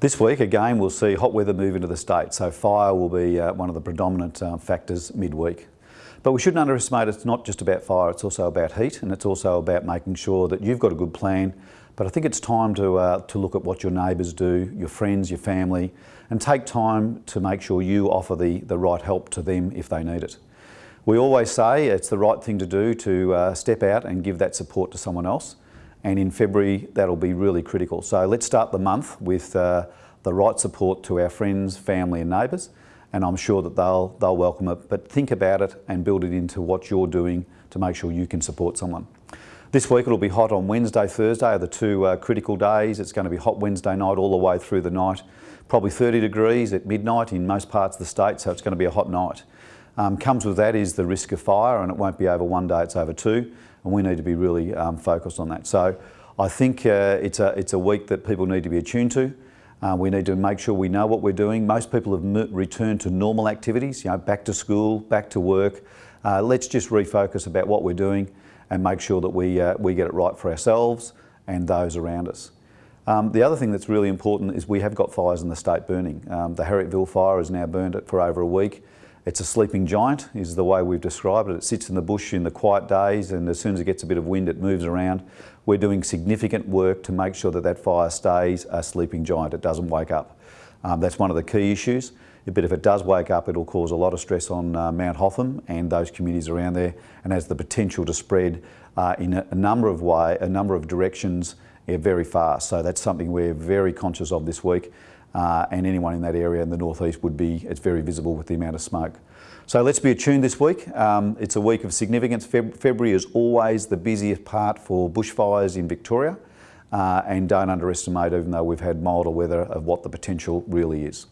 This week again we'll see hot weather move into the state so fire will be uh, one of the predominant uh, factors midweek. But we shouldn't underestimate it's not just about fire, it's also about heat and it's also about making sure that you've got a good plan. But I think it's time to, uh, to look at what your neighbours do, your friends, your family, and take time to make sure you offer the, the right help to them if they need it. We always say it's the right thing to do to uh, step out and give that support to someone else and in February that'll be really critical. So let's start the month with uh, the right support to our friends, family and neighbours and I'm sure that they'll, they'll welcome it. But think about it and build it into what you're doing to make sure you can support someone. This week it'll be hot on Wednesday, Thursday are the two uh, critical days. It's going to be hot Wednesday night all the way through the night. Probably 30 degrees at midnight in most parts of the state, so it's going to be a hot night. Um, comes with that is the risk of fire and it won't be over one day, it's over two and we need to be really um, focused on that. So I think uh, it's, a, it's a week that people need to be attuned to. Uh, we need to make sure we know what we're doing. Most people have returned to normal activities, you know, back to school, back to work. Uh, let's just refocus about what we're doing and make sure that we, uh, we get it right for ourselves and those around us. Um, the other thing that's really important is we have got fires in the state burning. Um, the Harrietville fire has now burned it for over a week. It's a sleeping giant is the way we've described it. It sits in the bush in the quiet days and as soon as it gets a bit of wind it moves around. We're doing significant work to make sure that that fire stays a sleeping giant, it doesn't wake up. Um, that's one of the key issues. But if it does wake up, it'll cause a lot of stress on uh, Mount Hotham and those communities around there and has the potential to spread uh, in a, number of way, a number of directions yeah, very fast. So that's something we're very conscious of this week uh, and anyone in that area in the northeast would be, it's very visible with the amount of smoke. So let's be attuned this week. Um, it's a week of significance. Feb February is always the busiest part for bushfires in Victoria uh, and don't underestimate, even though we've had milder weather, of what the potential really is.